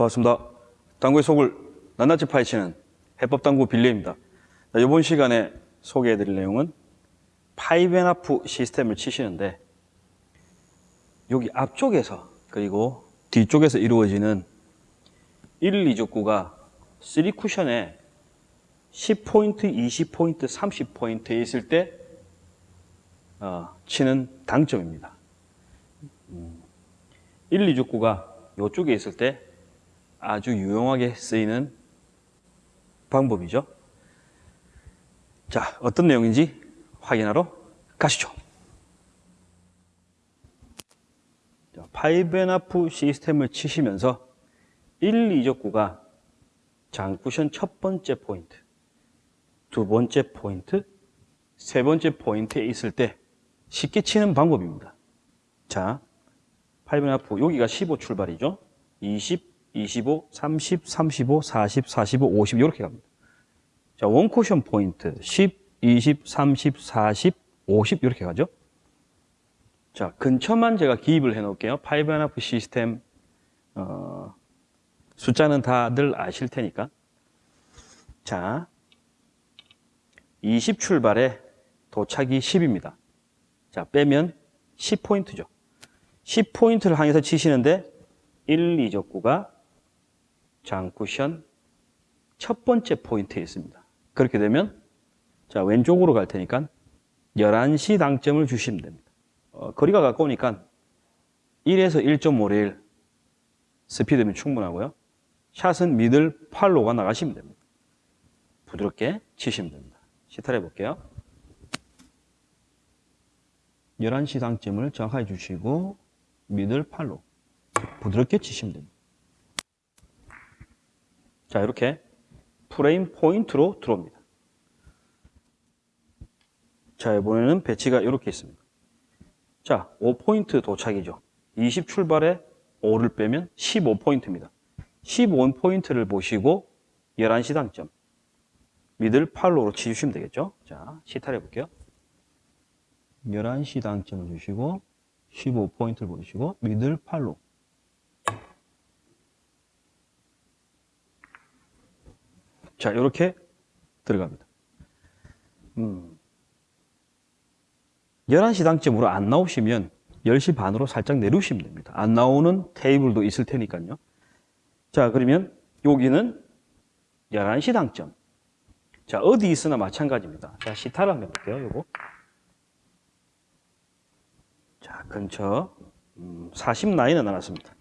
반갑습니다. 당구의 속을 낱낱이 파헤치는 해법당구 빌리입니다. 자, 이번 시간에 소개해드릴 내용은 five and half 시스템을 치시는데 여기 앞쪽에서 그리고 뒤쪽에서 이루어지는 1, 2적구가 3쿠션에 10포인트, 20포인트, 30포인트에 있을 때 어, 치는 당점입니다. 음, 1, 2적구가 이쪽에 있을 때 아주 유용하게 쓰이는 방법이죠. 자, 어떤 내용인지 확인하러 가시죠. 자, five and half 시스템을 치시면서 1, 2적구가 장쿠션 첫 번째 포인트, 두 번째 포인트, 세 번째 포인트에 있을 때 쉽게 치는 방법입니다. 자, five and half 여기가 15 출발이죠. 20, 25, 30, 35, 40, 45, 50 이렇게 갑니다. 자, 원쿠션 포인트 10, 20, 30, 40, 50 이렇게 가죠. 자, 근처만 제가 기입을 해 놓을게요. five and half 시스템 어, 숫자는 다들 아실 테니까. 자, 20 출발에 도착이 10입니다. 자, 빼면 10포인트죠. 10포인트를 향해서 치시는데 1, 2적구가 장쿠션 첫 번째 포인트에 있습니다. 그렇게 되면 자 왼쪽으로 갈 테니까 11시 당점을 주시면 됩니다. 어, 거리가 가까우니까 1에서 1.5레일 스피드면 충분하고요. 샷은 middle follow가 나가시면 됩니다. 부드럽게 치시면 됩니다. 시타를 해볼게요. 11시 당점을 정확하게 주시고 middle follow 부드럽게 치시면 됩니다. 자, 이렇게 프레임 포인트로 들어옵니다. 자, 이번에는 배치가 이렇게 있습니다. 자, 5포인트 도착이죠. 20 출발에 5를 빼면 15포인트입니다. 15포인트를 보시고 11시 당점. 미들 팔로로 치주시면 되겠죠. 자, 시타를 해볼게요. 11시 당점을 주시고 15포인트를 보시고 미들 팔로. 자, 이렇게 들어갑니다. 음. 11시 당점으로 안 나오시면 10시 반으로 살짝 내려오시면 됩니다. 안 나오는 테이블도 있을 테니까요. 자, 그러면 여기는 11시 당점. 자, 어디 있으나 마찬가지입니다. 자, 시타를 한번 해볼게요, 요거. 자, 근처. 음, 40 라인은 나눴습니다.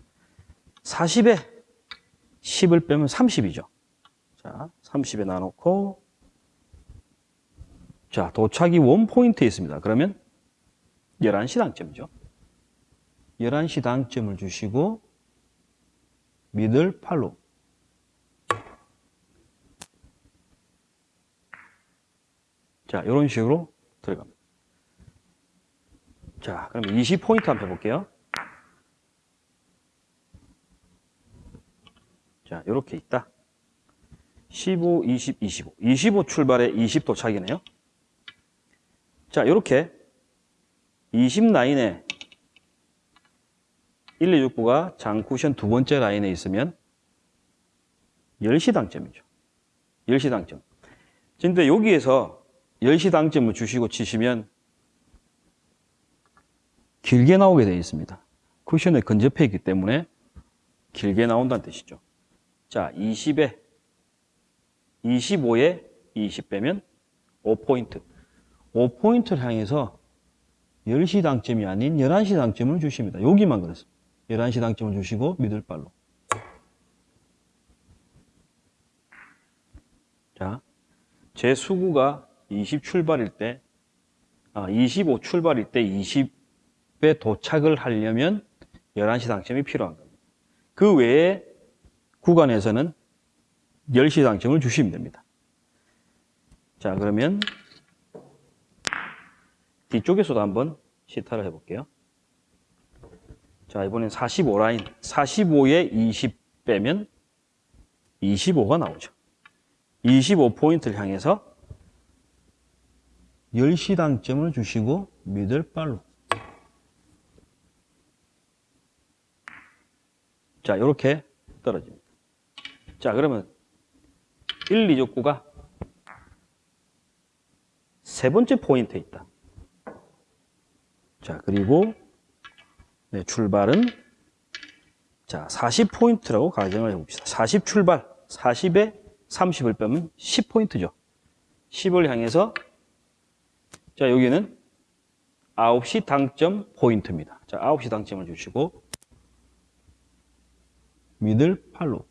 40에 10을 빼면 30이죠. 자, 30에 나놓고 자, 도착이 원포인트에 있습니다. 그러면 11시 당점이죠. 11시 당점을 주시고 미들 팔로 자, 이런 식으로 들어갑니다. 자, 그럼 20포인트 한번 해볼게요. 자, 이렇게 있다. 15, 20, 25. 25 출발에 20 도착이네요. 자, 이렇게 20 라인에 1, 2, 6, 9가 장쿠션 두 번째 라인에 있으면 10시 당점이죠. 10시 당점. 근데 여기에서 10시 당점을 주시고 치시면 길게 나오게 되어 있습니다. 쿠션에 근접해 있기 때문에 길게 나온다는 뜻이죠. 자, 20에 25에 20 빼면 5포인트. 5포인트를 향해서 10시 당점이 아닌 11시 당점을 주십니다. 여기만 그렇습니다. 11시 당점을 주시고 미들발로. 자, 제 수구가 20 출발일 때, 아, 25 출발일 때 20에 도착을 하려면 11시 당점이 필요한 겁니다. 그 외에 구간에서는 10시 당점을 주시면 됩니다. 자, 그러면 뒤쪽에서도 한번 시타를 해볼게요. 자, 이번엔 45라인. 45에 20 빼면 25가 나오죠. 25포인트를 향해서 10시 당점을 주시고 미들발로. 자, 이렇게 떨어집니다. 자, 그러면 1, 2족구가 세 번째 포인트에 있다. 자, 그리고 네, 출발은 자, 40포인트라고 가정을 해봅시다. 40 출발, 40에 30을 빼면 10포인트죠. 10을 향해서 자, 여기는 9시 당점 포인트입니다. 자, 9시 당점을 주시고 미들 팔로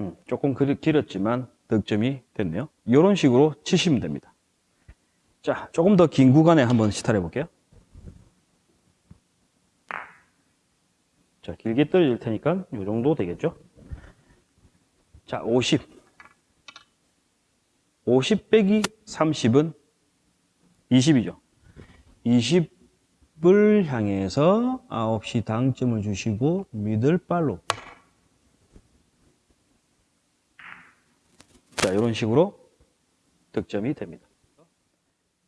음, 조금 길- 길었지만 득점이 됐네요. 이런 식으로 치시면 됩니다. 자, 조금 더 긴 구간에 한번 시타해 볼게요. 자, 길게 떨어질 테니까 이 정도 되겠죠? 자, 50. 50 빼기 30은 20이죠. 20을 향해서 9시 당점을 주시고 미들발로 자, 이런 식으로 득점이 됩니다.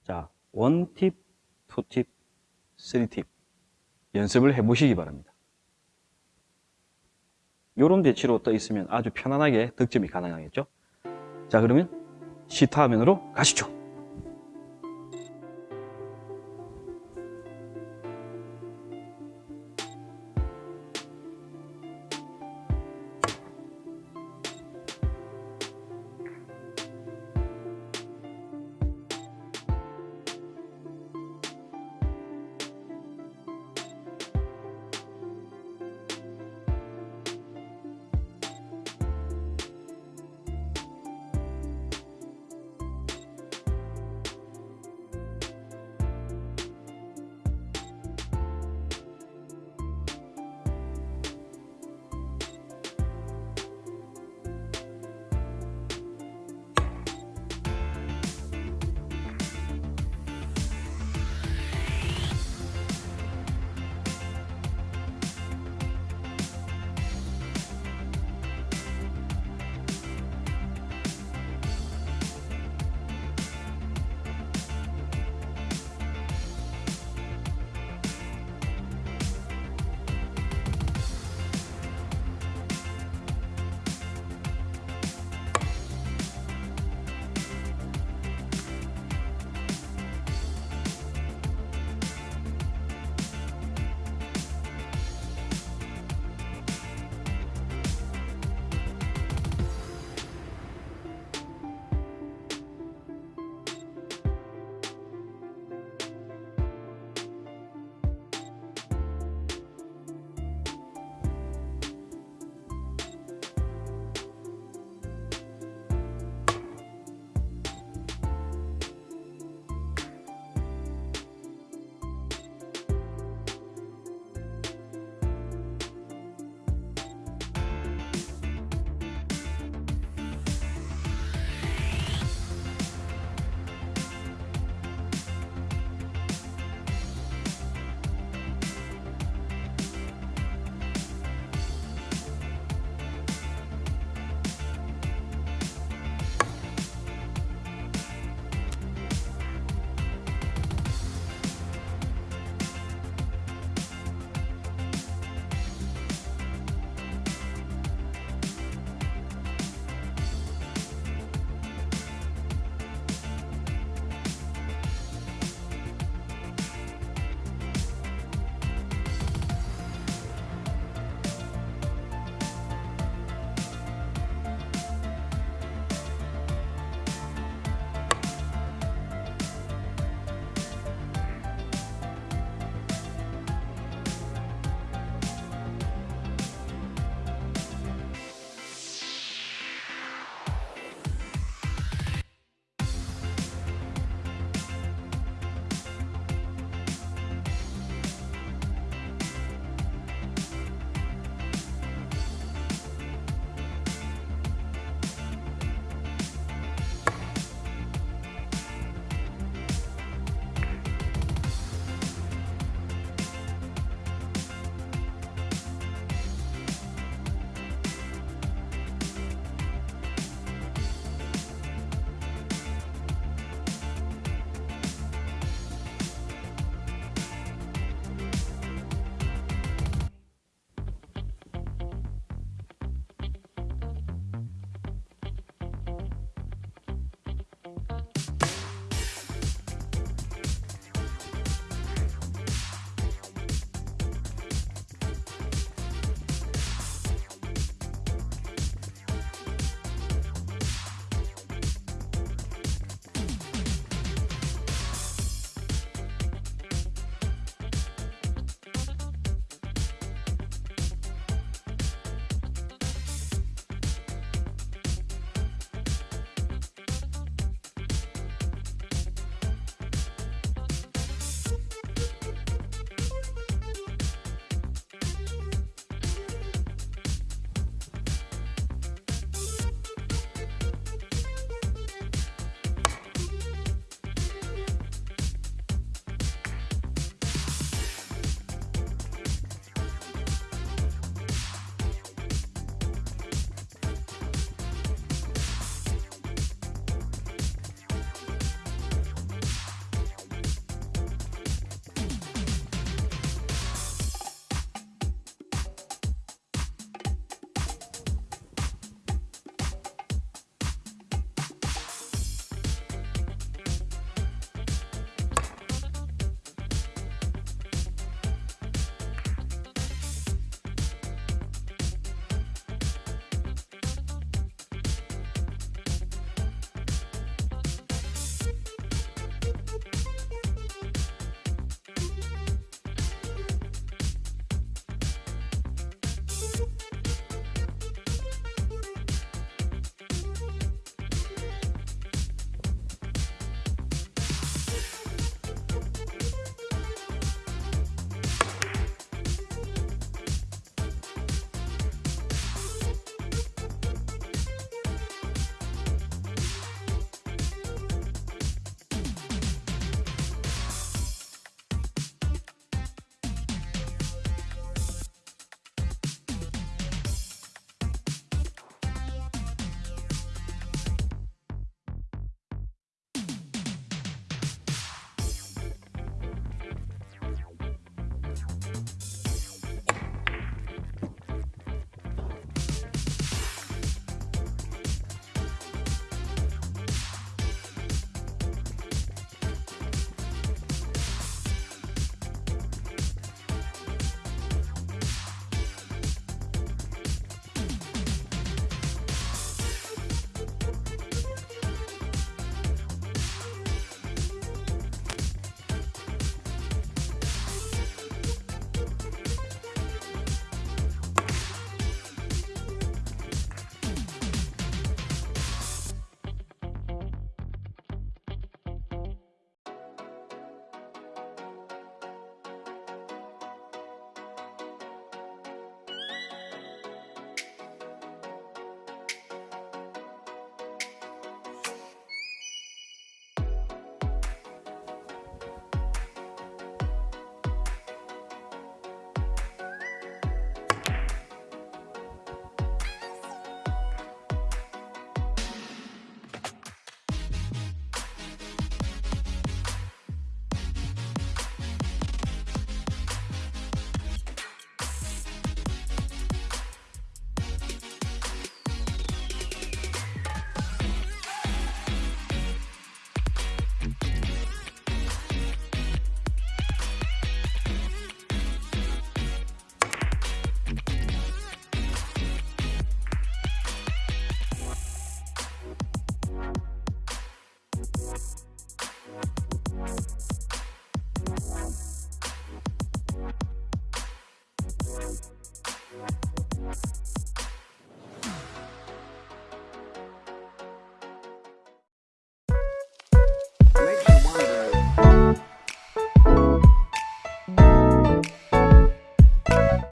자, 원팁, 투팁, 쓰리팁 연습을 해보시기 바랍니다. 이런 배치로 떠 있으면 아주 편안하게 득점이 가능하겠죠? 자, 그러면 시타 화면으로 가시죠.